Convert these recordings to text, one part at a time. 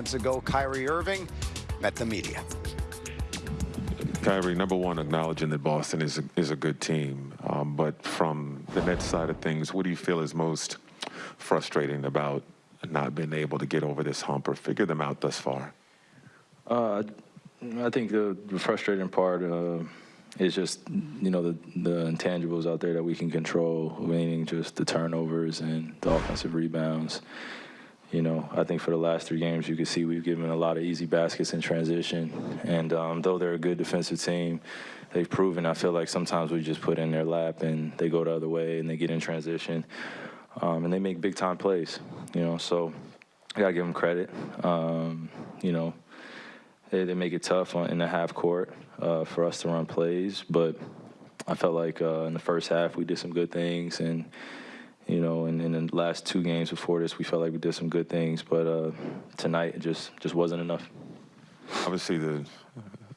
Months ago, Kyrie Irving met the media. Kyrie, number one, acknowledging that Boston is a, is a good team. Um, but from the Nets side of things, what do you feel is most frustrating about not being able to get over this hump or figure them out thus far? Uh, I think the, the frustrating part uh, is just you know the the intangibles out there that we can control, meaning just the turnovers and the offensive rebounds. You know, I think for the last three games, you can see we've given a lot of easy baskets in transition. And um, though they're a good defensive team, they've proven. I feel like sometimes we just put in their lap and they go the other way and they get in transition, um, and they make big time plays. You know, so I gotta give them credit. Um, you know, they, they make it tough on, in the half court uh, for us to run plays, but I felt like uh, in the first half we did some good things and you know, and in the last two games before this, we felt like we did some good things, but uh, tonight it just just wasn't enough. Obviously, the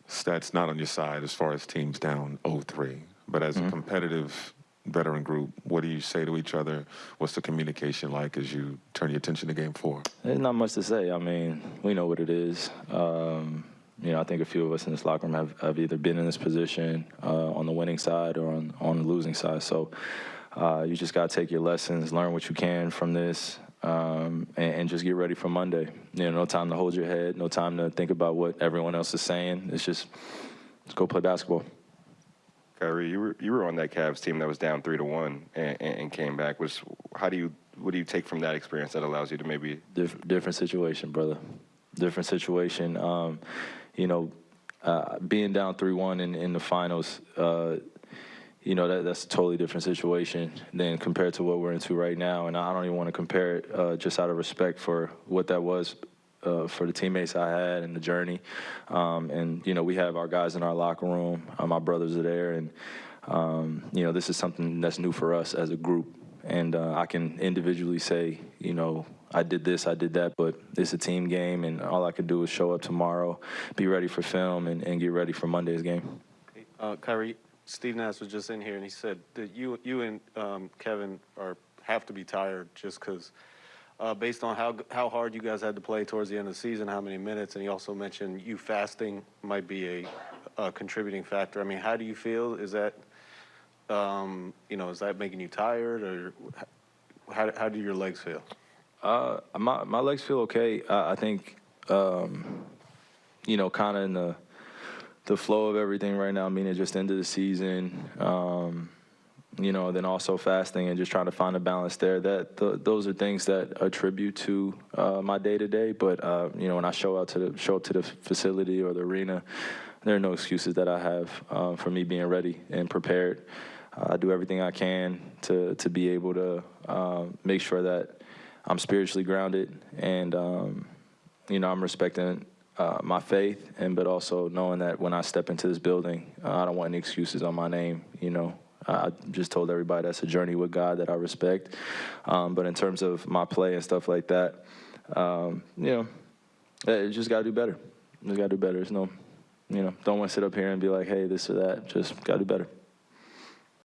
stats not on your side as far as teams down 0-3, but as mm-hmm. a competitive veteran group, what do you say to each other? What's the communication like as you turn your attention to Game Four? There's not much to say. I mean, we know what it is. Um, you know, I think a few of us in this locker room have, have either been in this position uh, on the winning side or on, on the losing side. So uh, you just got to take your lessons, learn what you can from this, um, and, and, just get ready for Monday. You know, no time to hold your head, no time to think about what everyone else is saying. It's just, let's go play basketball. Kyrie, you were you were on that Cavs team that was down three to one and, and came back. Was how do you what do you take from that experience that allows you to maybe Dif different situation, brother? Different situation. Um, you know, uh, being down three one in, in the finals. Uh, you know, that, that's a totally different situation than compared to what we're into right now. And I don't even want to compare it uh, just out of respect for what that was uh, for the teammates I had and the journey. Um, and, you know, we have our guys in our locker room. Uh, my brothers are there. And, um, you know, this is something that's new for us as a group. And uh, I can individually say, you know, I did this, I did that, but it's a team game, and all I can do is show up tomorrow, be ready for film, and, and get ready for Monday's game. Uh, Kyrie, Steve Nash was just in here, and he said that you you and um, Kevin are have to be tired just because, uh, based on how how hard you guys had to play towards the end of the season, how many minutes, and he also mentioned you fasting might be a, a contributing factor. I mean, how do you feel? Is that um, you know, is that making you tired, or how how do your legs feel? Uh, my my legs feel okay. I, I think, um, you know, kind of in the the flow of everything right now, meaning just into the season, um, you know, then also fasting and just trying to find a balance there. That th those are things that attribute to uh, my day to day. But uh, you know, when I show out to the show up to the facility or the arena, there are no excuses that I have uh, for me being ready and prepared. I do everything I can to to be able to uh, make sure that I'm spiritually grounded and um, you know I'm respecting uh, my faith, and but also knowing that when I step into this building, uh, I don't want any excuses on my name. You know, I just told everybody that's a journey with God that I respect. Um, but in terms of my play and stuff like that, um, you know, it just got to do better. Just got to do better. There's no, you know, don't want to sit up here and be like, hey, this or that. Just got to do better.